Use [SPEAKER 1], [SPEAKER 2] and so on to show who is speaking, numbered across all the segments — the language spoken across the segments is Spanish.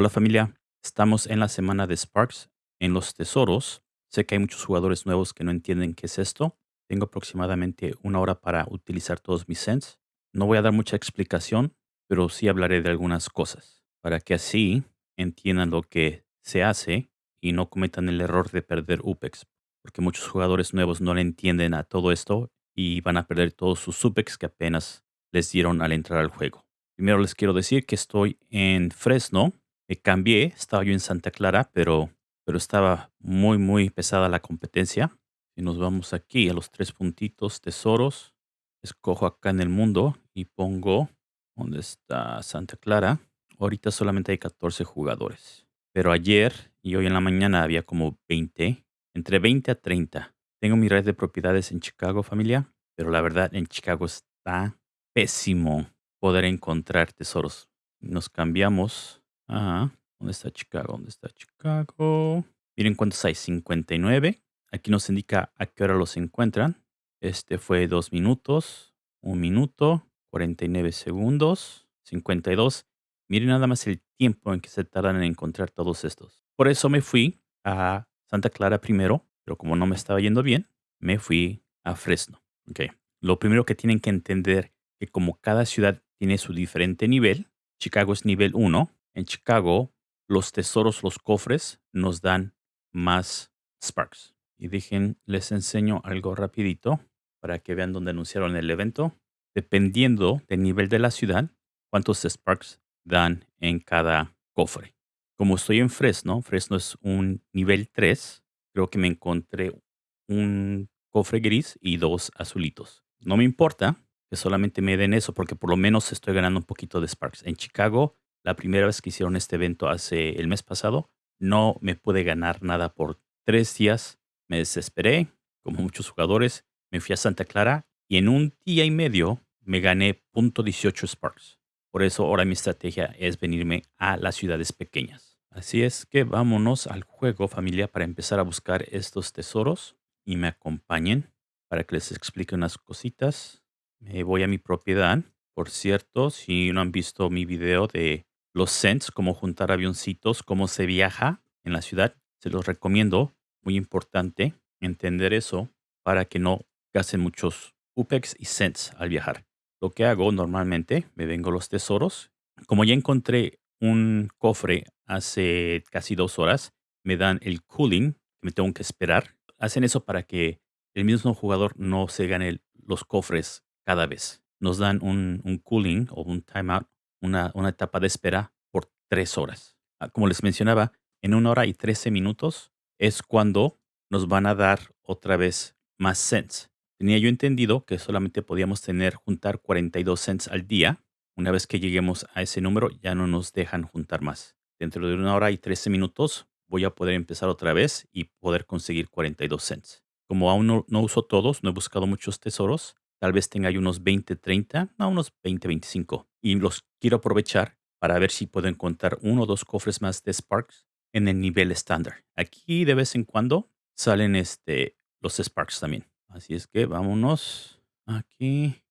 [SPEAKER 1] Hola familia, estamos en la semana de Sparks en los tesoros. Sé que hay muchos jugadores nuevos que no entienden qué es esto. Tengo aproximadamente una hora para utilizar todos mis cents. No voy a dar mucha explicación, pero sí hablaré de algunas cosas para que así entiendan lo que se hace y no cometan el error de perder UPEX, porque muchos jugadores nuevos no le entienden a todo esto y van a perder todos sus UPEX que apenas les dieron al entrar al juego. Primero les quiero decir que estoy en Fresno. Cambié, estaba yo en Santa Clara, pero, pero estaba muy, muy pesada la competencia. Y nos vamos aquí a los tres puntitos tesoros. Escojo acá en el mundo y pongo, ¿dónde está Santa Clara? Ahorita solamente hay 14 jugadores. Pero ayer y hoy en la mañana había como 20, entre 20 a 30. Tengo mi red de propiedades en Chicago, familia, pero la verdad en Chicago está pésimo poder encontrar tesoros. Nos cambiamos a... ¿Dónde está Chicago? ¿Dónde está Chicago? Miren cuántos hay, 59. Aquí nos indica a qué hora los encuentran. Este fue dos minutos, un minuto, 49 segundos, 52. Miren nada más el tiempo en que se tardan en encontrar todos estos. Por eso me fui a Santa Clara primero, pero como no me estaba yendo bien, me fui a Fresno. Okay. Lo primero que tienen que entender que como cada ciudad tiene su diferente nivel. Chicago es nivel 1. En Chicago, los tesoros, los cofres, nos dan más Sparks. Y dejen, les enseño algo rapidito para que vean dónde anunciaron el evento. Dependiendo del nivel de la ciudad, cuántos Sparks dan en cada cofre. Como estoy en Fresno, Fresno es un nivel 3, creo que me encontré un cofre gris y dos azulitos. No me importa que solamente me den eso, porque por lo menos estoy ganando un poquito de Sparks. En Chicago, la primera vez que hicieron este evento hace el mes pasado, no me pude ganar nada por tres días. Me desesperé, como muchos jugadores, me fui a Santa Clara y en un día y medio me gané .18 Sparks. Por eso ahora mi estrategia es venirme a las ciudades pequeñas. Así es que vámonos al juego familia para empezar a buscar estos tesoros y me acompañen para que les explique unas cositas. Me voy a mi propiedad. Por cierto, si no han visto mi video de los cents, cómo juntar avioncitos, cómo se viaja en la ciudad, se los recomiendo. Muy importante entender eso para que no gasten muchos UPEX y cents al viajar. Lo que hago normalmente, me vengo los tesoros. Como ya encontré un cofre hace casi dos horas, me dan el cooling, me tengo que esperar. Hacen eso para que el mismo jugador no se gane los cofres cada vez. Nos dan un, cooling o un timeout, una, una etapa de espera por tres horas. Ah, como les mencionaba, en una hora y trece minutos es cuando nos van a dar otra vez más cents. Tenía yo entendido que solamente podíamos tener juntar 42 cents al día. Una vez que lleguemos a ese número ya no nos dejan juntar más. Dentro de una hora y 13 minutos voy a poder empezar otra vez y poder conseguir 42 cents. Como aún no, no uso todos, no he buscado muchos tesoros, Tal vez tenga yo unos 20, 30, no, unos 20, 25. Y los quiero aprovechar para ver si puedo encontrar uno o dos cofres más de Sparks en el nivel estándar. Aquí de vez en cuando salen este, los Sparks también. Así es que vámonos aquí.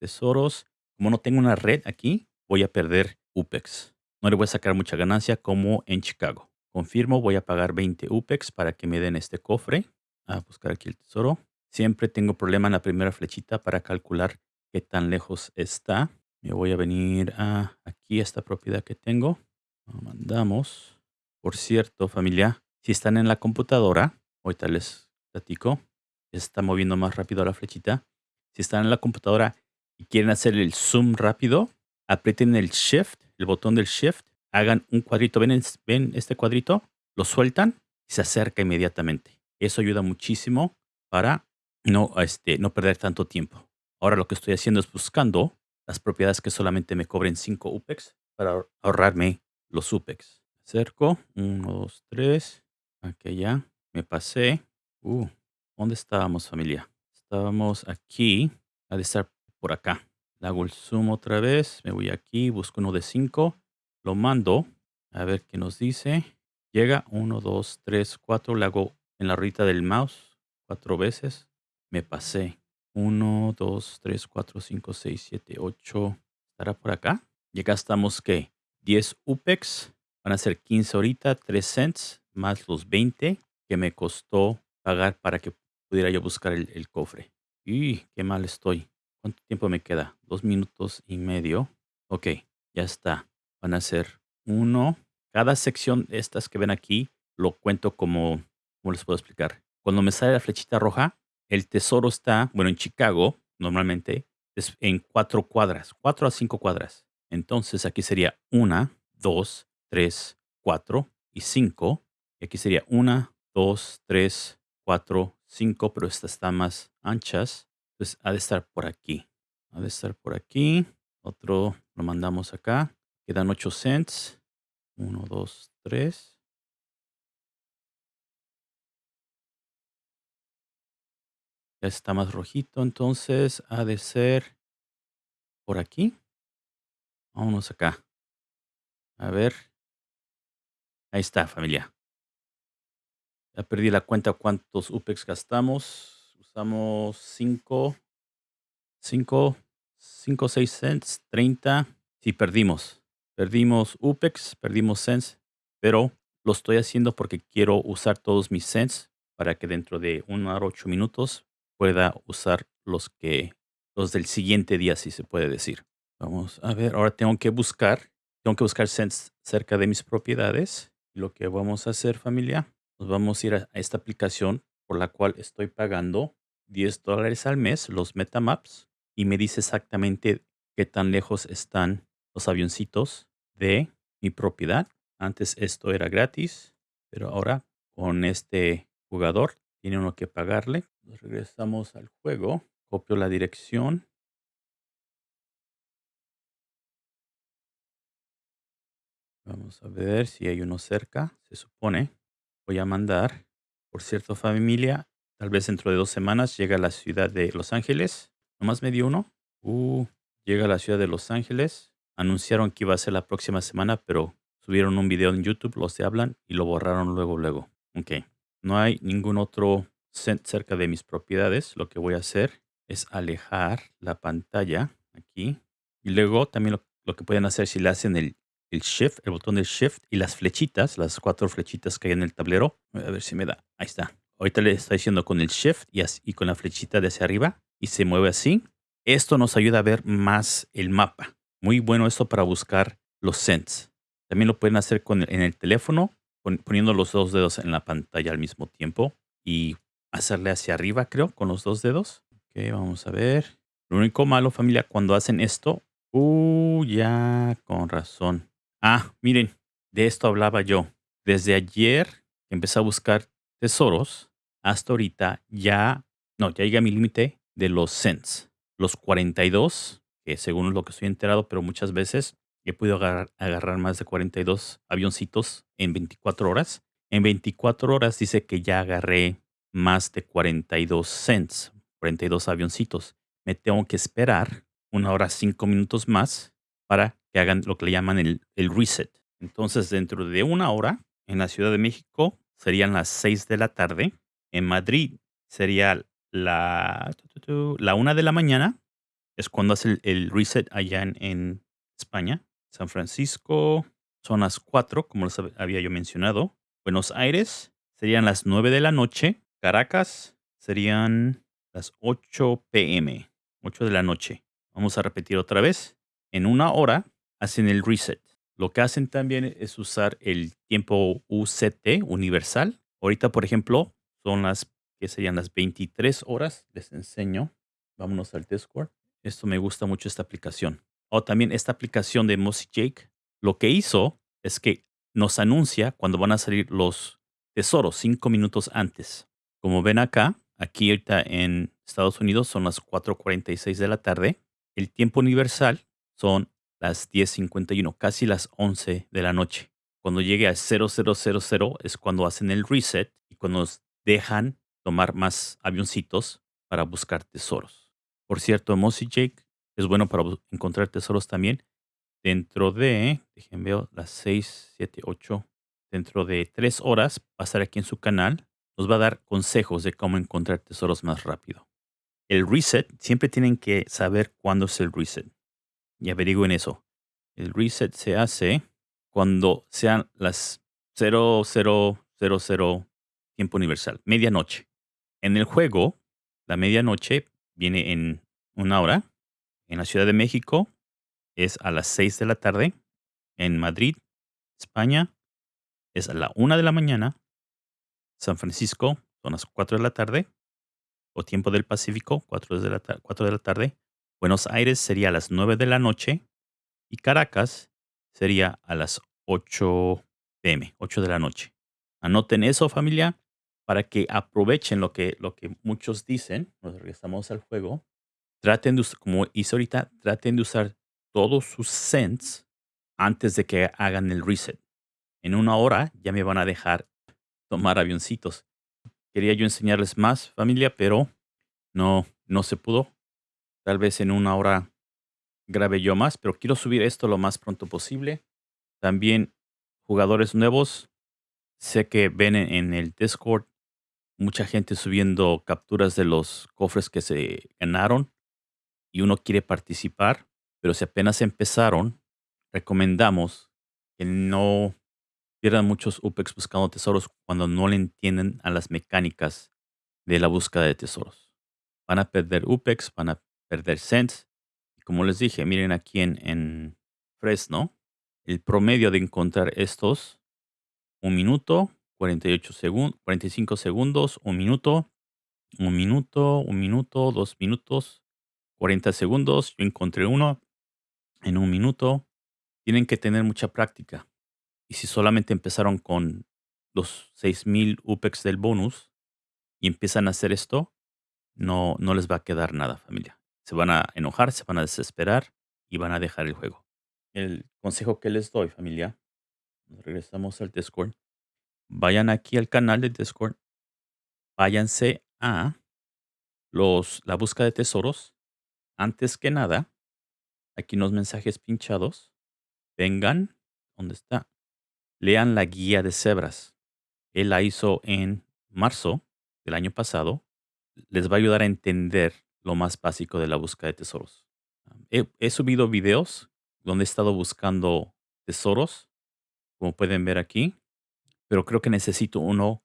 [SPEAKER 1] Tesoros. Como no tengo una red aquí, voy a perder UPEX. No le voy a sacar mucha ganancia como en Chicago. Confirmo, voy a pagar 20 UPEX para que me den este cofre. A buscar aquí el tesoro. Siempre tengo problema en la primera flechita para calcular qué tan lejos está. Me voy a venir a aquí, esta propiedad que tengo. Lo mandamos. Por cierto, familia, si están en la computadora, ahorita les platico, está moviendo más rápido la flechita. Si están en la computadora y quieren hacer el zoom rápido, aprieten el shift, el botón del shift, hagan un cuadrito. ¿Ven, ven este cuadrito? Lo sueltan y se acerca inmediatamente. Eso ayuda muchísimo para no, este, no perder tanto tiempo. Ahora lo que estoy haciendo es buscando las propiedades que solamente me cobren 5 UPEX para ahorrarme los UPEX. Acerco, 1, 2, 3. Aquí ya, me pasé. Uh, ¿dónde estábamos familia? Estábamos aquí, ha de estar por acá. Le hago el zoom otra vez, me voy aquí, busco uno de 5, lo mando, a ver qué nos dice. Llega 1, 2, 3, 4, le hago en la ruedita del mouse cuatro veces me pasé. 1, 2, 3, 4, 5, 6, 7, 8. ¿Estará por acá? Y acá estamos, ¿qué? 10 UPEX. Van a ser 15 ahorita, 3 cents, más los 20 que me costó pagar para que pudiera yo buscar el, el cofre. Y qué mal estoy. ¿Cuánto tiempo me queda? Dos minutos y medio. Ok, ya está. Van a ser uno. Cada sección de estas que ven aquí lo cuento como, ¿cómo les puedo explicar? Cuando me sale la flechita roja, el tesoro está, bueno, en Chicago, normalmente, es en cuatro cuadras, cuatro a cinco cuadras. Entonces aquí sería una, dos, tres, cuatro y cinco. Y aquí sería una, dos, tres, cuatro, cinco, pero estas están más anchas. Entonces ha de estar por aquí. Ha de estar por aquí. Otro lo mandamos acá. Quedan 8 cents. 1, 2, 3. Ya está más rojito, entonces ha de ser por aquí. Vámonos acá. A ver. Ahí está, familia. Ya perdí la cuenta cuántos UPEX gastamos. Usamos 5, 5, 5, 6 cents, 30. Sí, perdimos. Perdimos UPEX, perdimos cents, pero lo estoy haciendo porque quiero usar todos mis cents para que dentro de una hora ocho minutos pueda usar los que los del siguiente día, si se puede decir. Vamos a ver, ahora tengo que buscar, tengo que buscar cerca de mis propiedades. Lo que vamos a hacer, familia, nos vamos a ir a esta aplicación por la cual estoy pagando 10 dólares al mes, los Metamaps, y me dice exactamente qué tan lejos están los avioncitos de mi propiedad. Antes esto era gratis, pero ahora con este jugador tiene uno que pagarle. Nos regresamos al juego. Copio la dirección. Vamos a ver si hay uno cerca. Se supone. Voy a mandar. Por cierto, familia, tal vez dentro de dos semanas llega a la ciudad de Los Ángeles. Nomás me dio uno. Uh, llega a la ciudad de Los Ángeles. Anunciaron que iba a ser la próxima semana, pero subieron un video en YouTube, los de hablan, y lo borraron luego, luego. Ok. No hay ningún otro cerca de mis propiedades. Lo que voy a hacer es alejar la pantalla aquí. Y luego también lo, que pueden hacer si le hacen el, el shift, el botón del shift y las flechitas, las cuatro flechitas que hay en el tablero. A ver si me da. Ahí está. Ahorita le está diciendo con el shift y, así, y con la flechita de hacia arriba y se mueve así. Esto nos ayuda a ver más el mapa. Muy bueno esto para buscar los cents. También lo pueden hacer con, en el teléfono, poniendo los dos dedos en la pantalla al mismo tiempo y hacerle hacia arriba, creo, con los dos dedos. Ok, vamos a ver. Lo único malo, familia, cuando hacen esto. Uh, ya, con razón. Ah, miren, de esto hablaba yo. Desde ayer empecé a buscar tesoros. Hasta ahorita ya, no, ya llegué a mi límite de los cents. Los 42 que según lo que estoy enterado, pero muchas veces he podido agarrar, más de 42 avioncitos en 24 horas. En 24 horas dice que ya agarré más de 42 cents, 42 avioncitos. Me tengo que esperar una hora, cinco minutos más para que hagan lo que le llaman el, reset. Entonces, dentro de una hora, en la Ciudad de México serían las 6 de la tarde. En Madrid sería la, la una de la mañana es cuando hace el, reset allá en, España. San Francisco son las 4, como les había yo mencionado. Buenos Aires serían las 9 de la noche. Caracas serían las 8 pm, 8 de la noche. Vamos a repetir otra vez. En una hora hacen el reset. Lo que hacen también es usar el tiempo UCT universal. Ahorita, por ejemplo, son las que serían las 23 horas. Les enseño. Vámonos al Discord. Esto me gusta mucho esta aplicación. O también esta aplicación de Mossy Jake, lo que hizo es que nos anuncia cuando van a salir los tesoros cinco minutos antes. Como ven acá, aquí ahorita en Estados Unidos son las 4.46 de la tarde. El tiempo universal son las 10.51, casi las 11 de la noche. Cuando llegue a 0000 es cuando hacen el reset y cuando nos dejan tomar más avioncitos para buscar tesoros. Por cierto, Mossy Jake es bueno para encontrar tesoros también. Dentro de, déjenme ver, las 6, 7, 8, dentro de 3 horas, va aquí en su canal. Nos va a dar consejos de cómo encontrar tesoros más rápido. El reset, siempre tienen que saber cuándo es el reset. Y averigüen eso. El reset se hace cuando sean las 0000 tiempo universal, medianoche. En el juego, la medianoche viene en una hora. En la Ciudad de México es a las 6 de la tarde. En Madrid, España, es a la una de la mañana. San Francisco son las 4 de la tarde. O tiempo del Pacífico, 4 de la, 4 de la tarde. Buenos Aires sería a las 9 de la noche. Y Caracas sería a las 8 pm, 8 de la noche. Anoten eso, familia, para que aprovechen lo que, lo que muchos dicen. Nos regresamos al juego. Traten de como hice ahorita, traten de usar todos sus cents antes de que hagan el reset. En una hora ya me van a dejar tomar avioncitos. Quería yo enseñarles más, familia, pero no, no se pudo. Tal vez en una hora grabe yo más, pero quiero subir esto lo más pronto posible. También jugadores nuevos. Sé que ven en el Discord mucha gente subiendo capturas de los cofres que se ganaron y uno quiere participar, pero si apenas empezaron, recomendamos que no pierdan muchos UPEX buscando tesoros cuando no le entienden a las mecánicas de la búsqueda de tesoros. Van a perder UPEX, van a perder cents. Y como les dije, miren aquí en, en Fresno, el promedio de encontrar estos, un minuto, 48 segundos, 45 segundos, un minuto, un minuto, un minuto, dos minutos, 40 segundos. Yo encontré uno en un minuto. Tienen que tener mucha práctica. Si solamente empezaron con los 6000 UPEX del bonus y empiezan a hacer esto, no, no les va a quedar nada, familia. Se van a enojar, se van a desesperar y van a dejar el juego. El consejo que les doy, familia, regresamos al Discord. Vayan aquí al canal de Discord. Váyanse a los, la búsqueda de tesoros. Antes que nada, aquí los mensajes pinchados. Vengan, ¿dónde está? Lean la guía de cebras. Él la hizo en marzo del año pasado. Les va a ayudar a entender lo más básico de la búsqueda de tesoros. He, he subido videos donde he estado buscando tesoros, como pueden ver aquí pero creo que necesito uno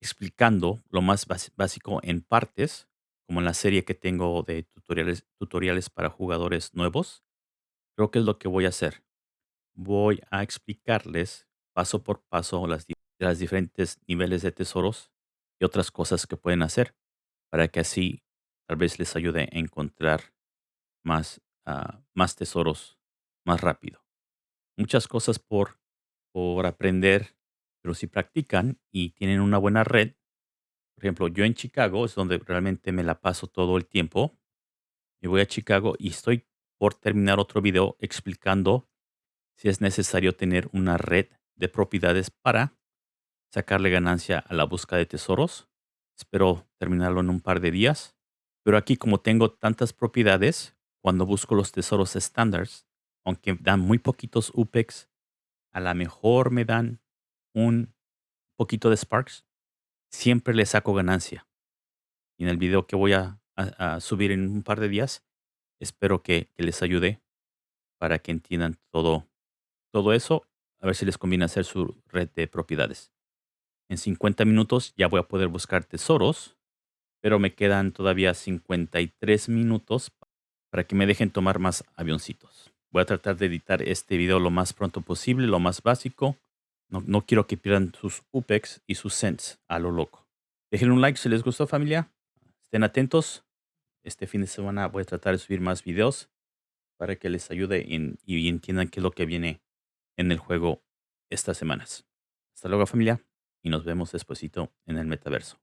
[SPEAKER 1] explicando lo más básico en partes, como en la serie que tengo de tutoriales, tutoriales para jugadores nuevos. Creo que es lo que voy a hacer. Voy a explicarles paso por paso las, las diferentes niveles de tesoros y otras cosas que pueden hacer para que así tal vez les ayude a encontrar más, ah, más tesoros más rápido. Muchas cosas por, por aprender pero si practican y tienen una buena red, por ejemplo, yo en Chicago es donde realmente me la paso todo el tiempo. Me voy a Chicago y estoy por terminar otro video explicando si es necesario tener una red de propiedades para sacarle ganancia a la búsqueda de tesoros. Espero terminarlo en un par de días. Pero aquí como tengo tantas propiedades, cuando busco los tesoros estándares, aunque dan muy poquitos UPEX, a lo mejor me dan un poquito de Sparks, siempre le saco ganancia. Y en el video que voy a, subir en un par de días, espero que, les ayude para que entiendan todo, todo eso. A ver si les conviene hacer su red de propiedades. En 50 minutos ya voy a poder buscar tesoros, pero me quedan todavía 53 minutos para que me dejen tomar más avioncitos. Voy a tratar de editar este video lo más pronto posible, lo más básico. No, quiero que pierdan sus UPEX y sus cents a lo loco. Dejen un like si les gustó familia. Estén atentos. Este fin de semana voy a tratar de subir más videos para que les ayude y entiendan qué es lo que viene en el juego estas semanas. Hasta luego familia y nos vemos despuesito en el metaverso.